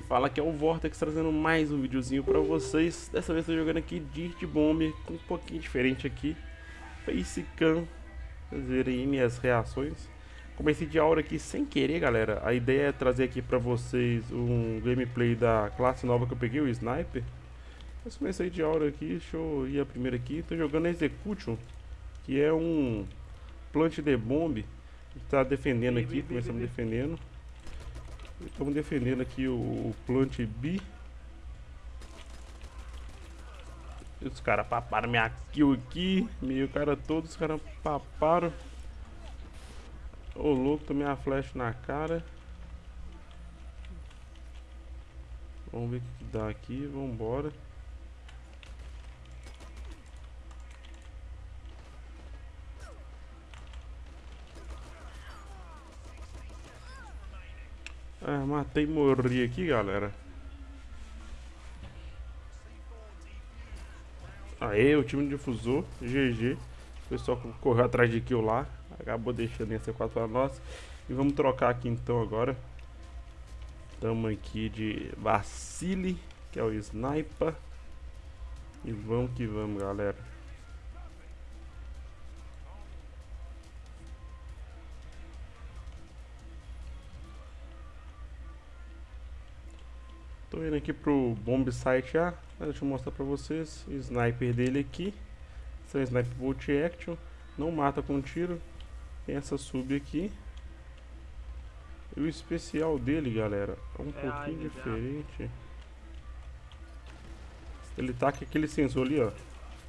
fala aqui é o Vortex trazendo mais um videozinho pra vocês. Dessa vez tô jogando aqui Dirt Bomb com um pouquinho diferente aqui. Facecam Vocês verem aí minhas reações. Comecei de aura aqui sem querer galera. A ideia é trazer aqui pra vocês um gameplay da classe nova que eu peguei, o Sniper. Mas comecei de aura aqui, deixa eu ir a primeira aqui. Tô jogando Execution Que é um Plant de Bomb. Tá defendendo aqui, começamos defendendo Estamos defendendo aqui o, Plant B. Os caras paparam minha kill aqui. Meio cara todo, os caras paparam. Ô louco, tomei a flecha na cara. Vamos ver o que dá aqui, vambora. Ah, matei e morri aqui, galera. Aê, o time difusor, GG. O pessoal correu atrás de kill lá. Acabou deixando esse 4 para nós. E vamos trocar aqui então agora. Estamos aqui de Vacile, que é o Sniper. E vamos que vamos, galera. Tô indo aqui pro bomb site A. Deixa eu mostrar pra vocês. O sniper dele aqui. Esse é o sniper bolt action. Não mata com tiro. Tem essa sub aqui. E o especial dele, galera, é um é pouquinho diferente. Ele tá com aquele sensor ali, ó.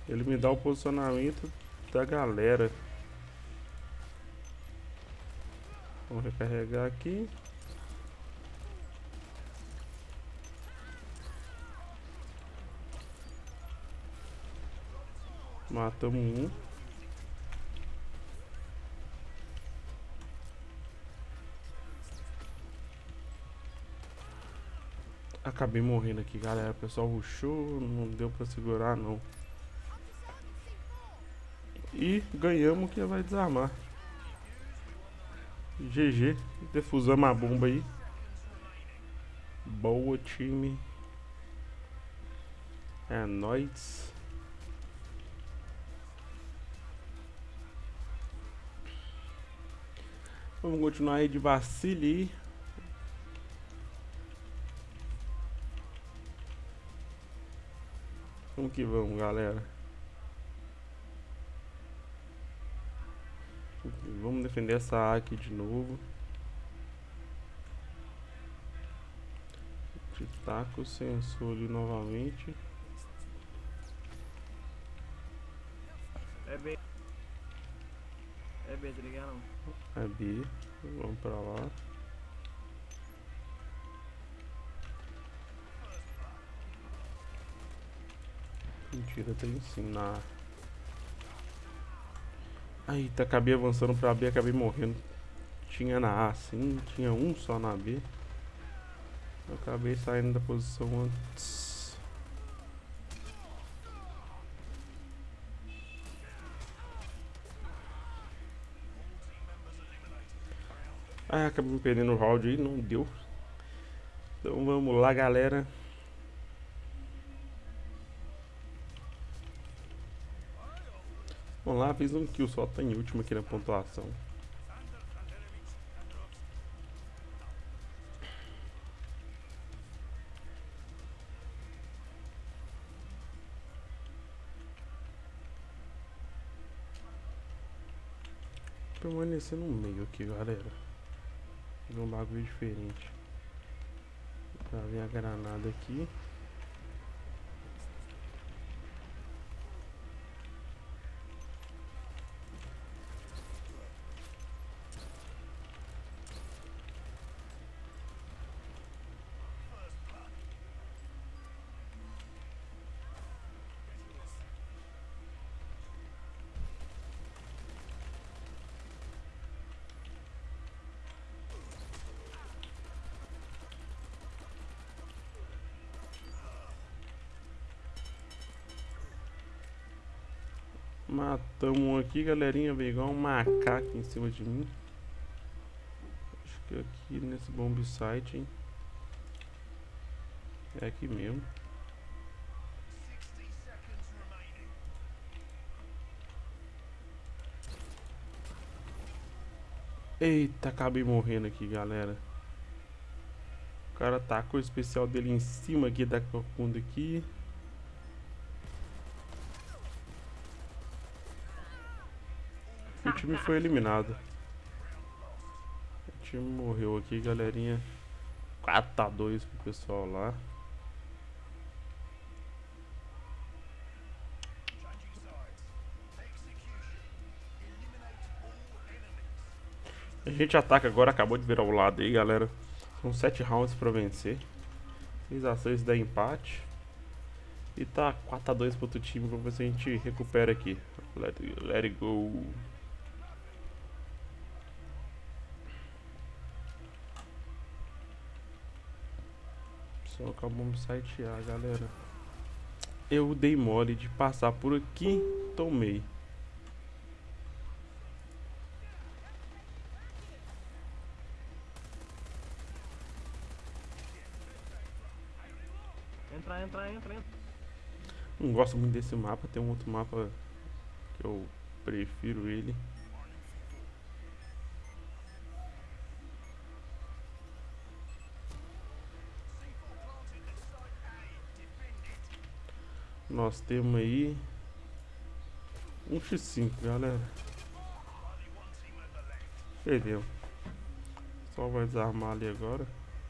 Ele me dá o posicionamento da galera. Vamos recarregar aqui. Matamos um. Acabei morrendo aqui, galera. O pessoal rushou, não deu pra segurar, não. E ganhamos que vai desarmar. GG. Defusamos a bomba aí. Boa, time. É nóis. Vamos continuar aí de vacile. Vamos que vamos, galera. Vamos defender essa A aqui de novo. Taca o sensor ali novamente. É bem. É B, tá ligado? É B. Vamos pra lá. Mentira, tem sim na... Aí, tá, acabei avançando pra B, acabei morrendo. Tinha na A sim, tinha um só na B. Acabei saindo da posição antes. Ah, acabei perdendo o round aí, não deu. Então vamos lá, galera. Vamos lá, fiz um kill só, tá em último aqui na pontuação. Permanecer no meio aqui, galera um bagulho diferente. Pra ver a granada aqui. Matamos um aqui, galerinha. Veio igual um macaco em cima de mim. Acho que aqui nesse bomb site, hein. É aqui mesmo. Eita, acabei morrendo aqui, galera. O cara tacou o especial dele em cima aqui da cocunda aqui. O time foi eliminado. O time morreu aqui, galerinha. 4 a 2 pro pessoal lá. A gente ataca agora, acabou de virar o lado aí, galera. São 7 rounds pra vencer. 6 a 6 dá empate. E tá 4 a 2 pro outro time, vamos ver se a gente recupera aqui. Let, let it go. Só acabamos site A, galera. Eu dei mole de passar por aqui, tomei. Entra, entra, entra, entra. Não gosto muito desse mapa, tem um outro mapa que eu prefiro ele. Nós temos aí um X5, galera. Perdeu. Só vai desarmar ali agora,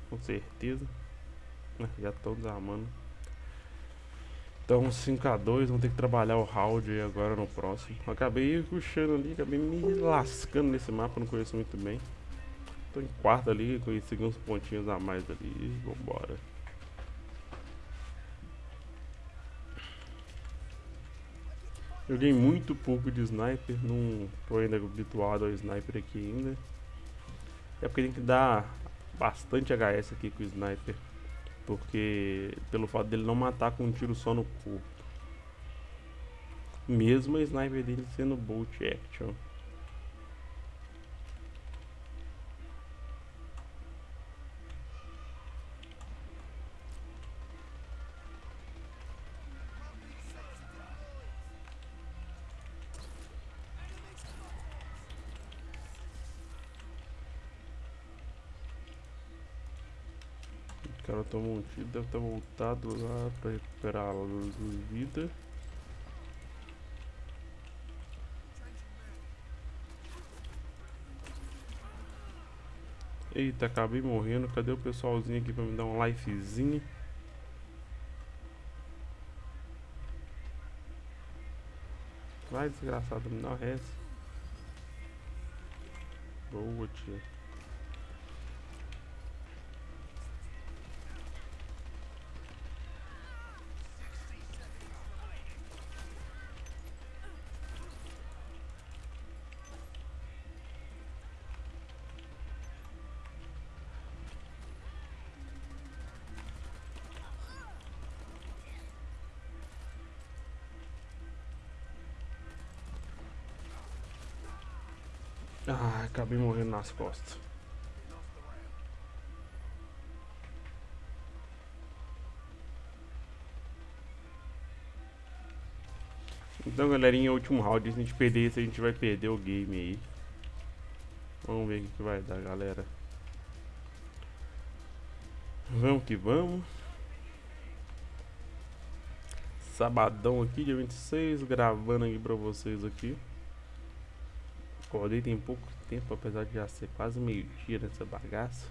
com certeza. Ah, Já estão desarmando. Então 5x2, vamos ter que trabalhar o round aí agora no próximo. Acabei puxando ali, acabei me lascando nesse mapa, não conheço muito bem. Tô em quarto ali, consegui uns pontinhos a mais ali, vambora. Joguei muito pouco de sniper, não tô ainda habituado ao sniper aqui ainda. É porque tem que dar bastante HS aqui com o sniper. Porque pelo fato dele não matar com um tiro só no corpo. Mesmo a sniper dele sendo bolt action. O cara tomou um tiro, deve ter voltado lá pra recuperar a vida. Eita, acabei morrendo. Cadê o pessoalzinho aqui pra me dar um lifezinho? Vai, desgraçado, me dá um res. Boa, tia. Ah, acabei morrendo nas costas. Então, galerinha, último round. Se a gente perder esse, a gente vai perder o game aí. Vamos ver o que vai dar, galera. Vamos que vamos. Sabadão aqui, dia 26, gravando aqui pra vocês aqui. Acordei tem pouco tempo, apesar de já ser quase meio-dia nessa bagaça.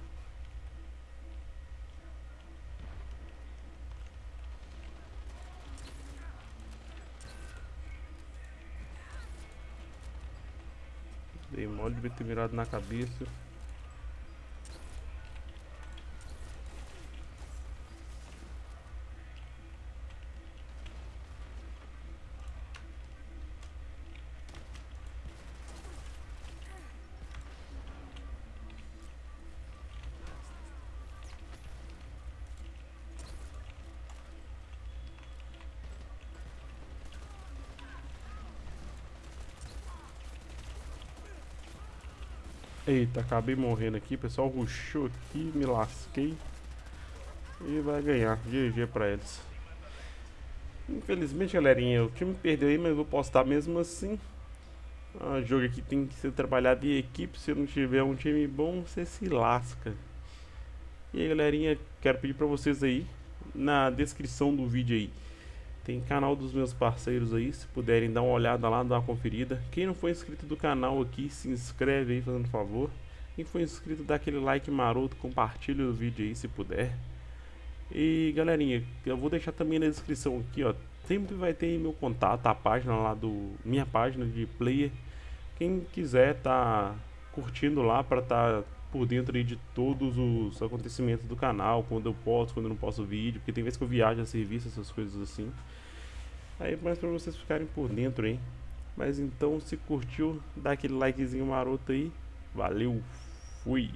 Dei mole de ter mirado na cabeça. Eita, acabei morrendo aqui, pessoal rushou aqui, me lasquei. e vai ganhar. GG pra eles. Infelizmente, galerinha, o time perdeu aí, mas vou postar mesmo assim. O jogo aqui tem que ser trabalhado em equipe. Se não tiver um time bom, você se lasca. E aí, galerinha, quero pedir pra vocês aí, na descrição do vídeo aí, tem canal dos meus parceiros aí, se puderem dar uma olhada lá, dar uma conferida. Quem não for inscrito do canal aqui, se inscreve aí, fazendo favor. Quem for inscrito, dá aquele like maroto, compartilha o vídeo aí, se puder. E, galerinha, eu vou deixar também na descrição aqui, ó, sempre vai ter meu contato, a página lá do, minha página de player. Quem quiser tá curtindo lá para tá por dentro aí de todos os acontecimentos do canal, quando eu posto, quando eu não posto vídeo, porque tem vezes que eu viajo a serviço, essas coisas assim. Aí mais para vocês ficarem por dentro, hein? Mas então, se curtiu, dá aquele likezinho maroto aí. Valeu, fui!